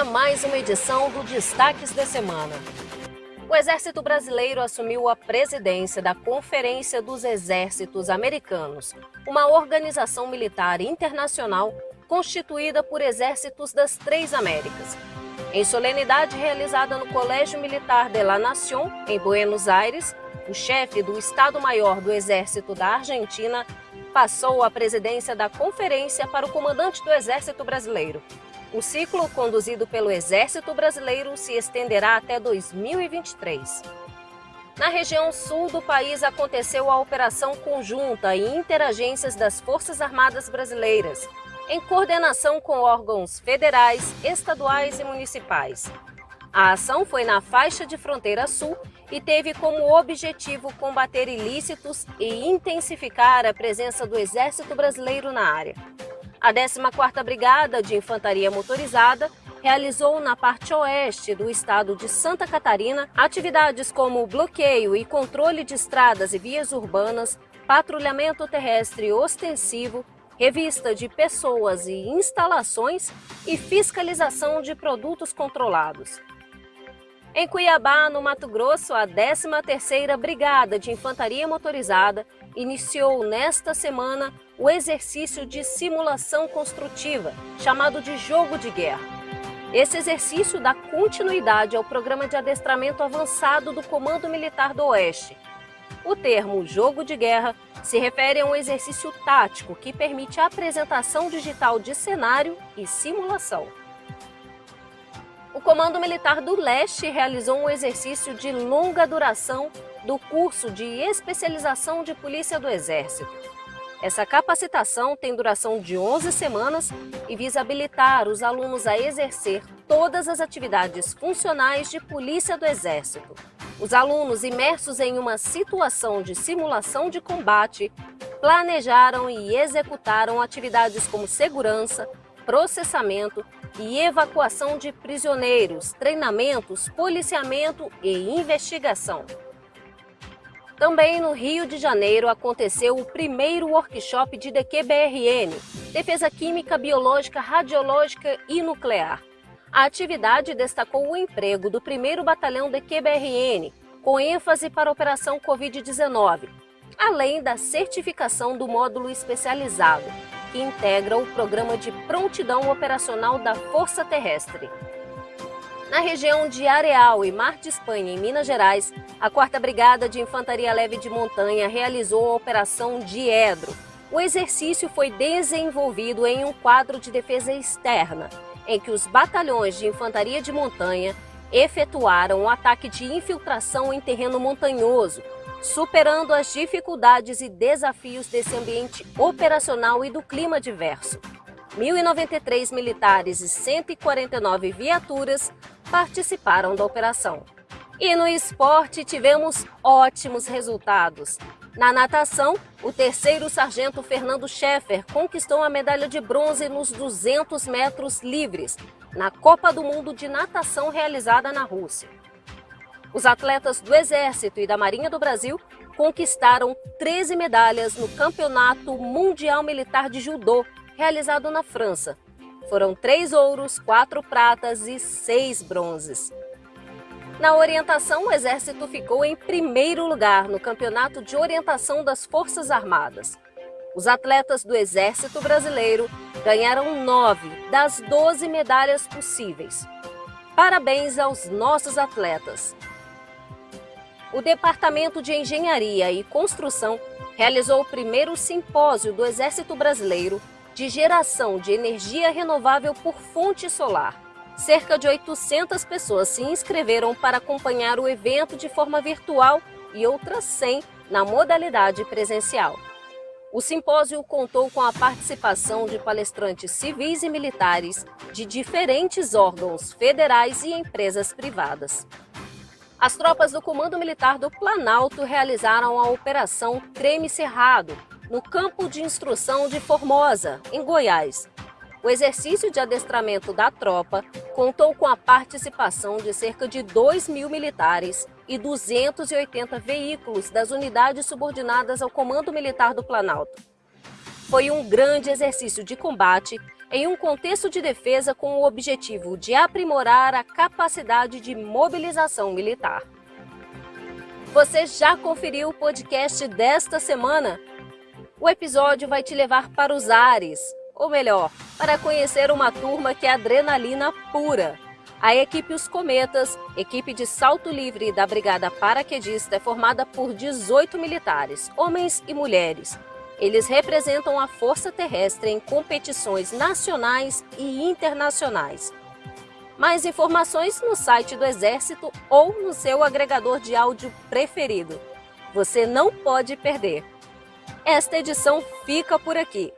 Começa mais uma edição do Destaques da Semana. O Exército Brasileiro assumiu a presidência da Conferência dos Exércitos Americanos, uma organização militar internacional constituída por exércitos das três Américas. Em solenidade realizada no Colégio Militar de la Nación, em Buenos Aires, o chefe do Estado-Maior do Exército da Argentina passou a presidência da conferência para o comandante do Exército Brasileiro. O ciclo conduzido pelo Exército Brasileiro se estenderá até 2023. Na região sul do país aconteceu a operação conjunta e interagências das Forças Armadas Brasileiras, em coordenação com órgãos federais, estaduais e municipais. A ação foi na faixa de fronteira sul e teve como objetivo combater ilícitos e intensificar a presença do Exército Brasileiro na área. A 14ª Brigada de Infantaria Motorizada realizou na parte oeste do estado de Santa Catarina atividades como bloqueio e controle de estradas e vias urbanas, patrulhamento terrestre ostensivo, revista de pessoas e instalações e fiscalização de produtos controlados. Em Cuiabá, no Mato Grosso, a 13ª Brigada de Infantaria Motorizada iniciou nesta semana o exercício de simulação construtiva, chamado de Jogo de Guerra. Esse exercício dá continuidade ao programa de adestramento avançado do Comando Militar do Oeste. O termo jogo de guerra se refere a um exercício tático que permite a apresentação digital de cenário e simulação. O Comando Militar do Leste realizou um exercício de longa duração do curso de especialização de Polícia do Exército. Essa capacitação tem duração de 11 semanas e visa habilitar os alunos a exercer todas as atividades funcionais de Polícia do Exército. Os alunos imersos em uma situação de simulação de combate planejaram e executaram atividades como segurança, processamento e evacuação de prisioneiros, treinamentos, policiamento e investigação. Também no Rio de Janeiro aconteceu o primeiro workshop de DQBRN, Defesa Química, Biológica, Radiológica e Nuclear. A atividade destacou o emprego do 1 Batalhão DQBRN, com ênfase para a Operação Covid-19, além da certificação do módulo especializado, que integra o Programa de Prontidão Operacional da Força Terrestre. Na região de Areal e Mar de Espanha, em Minas Gerais, a 4 Brigada de Infantaria Leve de Montanha realizou a Operação Diedro. O exercício foi desenvolvido em um quadro de defesa externa, em que os batalhões de Infantaria de Montanha efetuaram um ataque de infiltração em terreno montanhoso, superando as dificuldades e desafios desse ambiente operacional e do clima diverso. 1.093 militares e 149 viaturas participaram da operação. E no esporte tivemos ótimos resultados. Na natação, o terceiro sargento Fernando Scheffer conquistou a medalha de bronze nos 200 metros livres, na Copa do Mundo de Natação realizada na Rússia. Os atletas do Exército e da Marinha do Brasil conquistaram 13 medalhas no Campeonato Mundial Militar de Judô, realizado na França. Foram três ouros, quatro pratas e seis bronzes. Na orientação, o Exército ficou em primeiro lugar no Campeonato de Orientação das Forças Armadas. Os atletas do Exército Brasileiro ganharam nove das 12 medalhas possíveis. Parabéns aos nossos atletas! o Departamento de Engenharia e Construção realizou o primeiro simpósio do Exército Brasileiro de geração de energia renovável por fonte solar. Cerca de 800 pessoas se inscreveram para acompanhar o evento de forma virtual e outras 100 na modalidade presencial. O simpósio contou com a participação de palestrantes civis e militares de diferentes órgãos federais e empresas privadas. As tropas do Comando Militar do Planalto realizaram a Operação Creme Cerrado, no campo de instrução de Formosa, em Goiás. O exercício de adestramento da tropa contou com a participação de cerca de 2 mil militares e 280 veículos das unidades subordinadas ao Comando Militar do Planalto. Foi um grande exercício de combate em um contexto de defesa com o objetivo de aprimorar a capacidade de mobilização militar. Você já conferiu o podcast desta semana? O episódio vai te levar para os ares, ou melhor, para conhecer uma turma que é adrenalina pura. A equipe Os Cometas, equipe de salto livre da Brigada Paraquedista, é formada por 18 militares, homens e mulheres. Eles representam a força terrestre em competições nacionais e internacionais. Mais informações no site do Exército ou no seu agregador de áudio preferido. Você não pode perder. Esta edição fica por aqui.